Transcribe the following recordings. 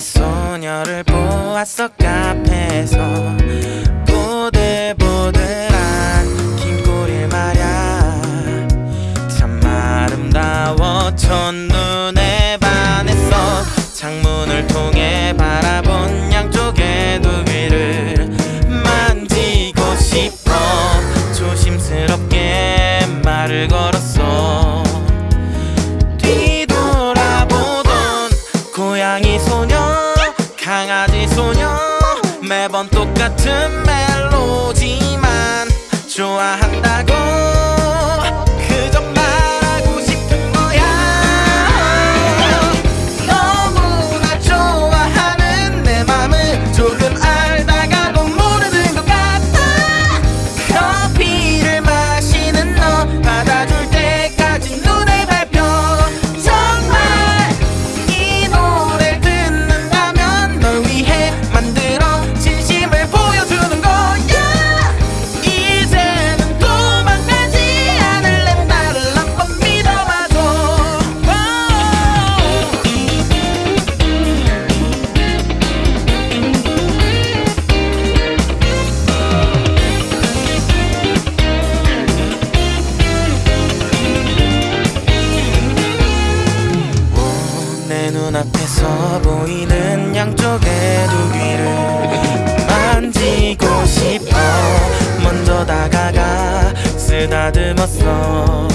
소녀를 보았어 카페에서. 번 똑같은 멜로디만 좋아한다고. 다듬었어.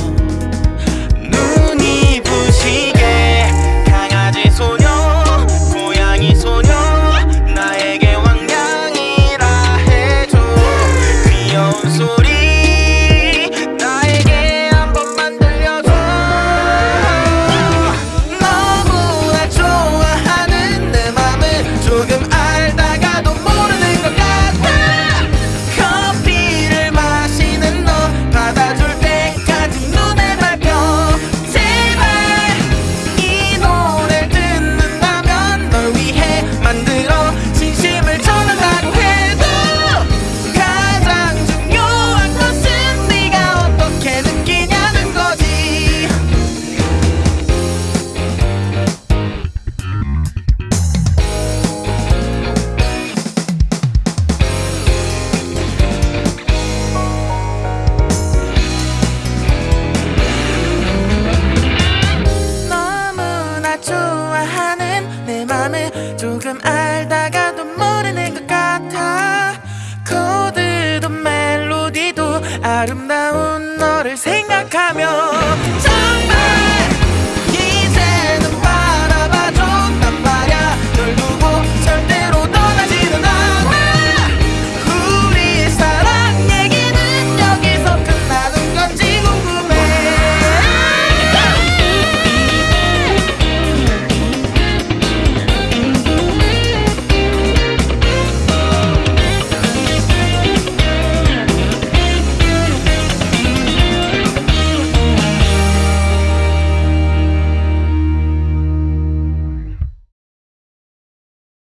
눈이 부신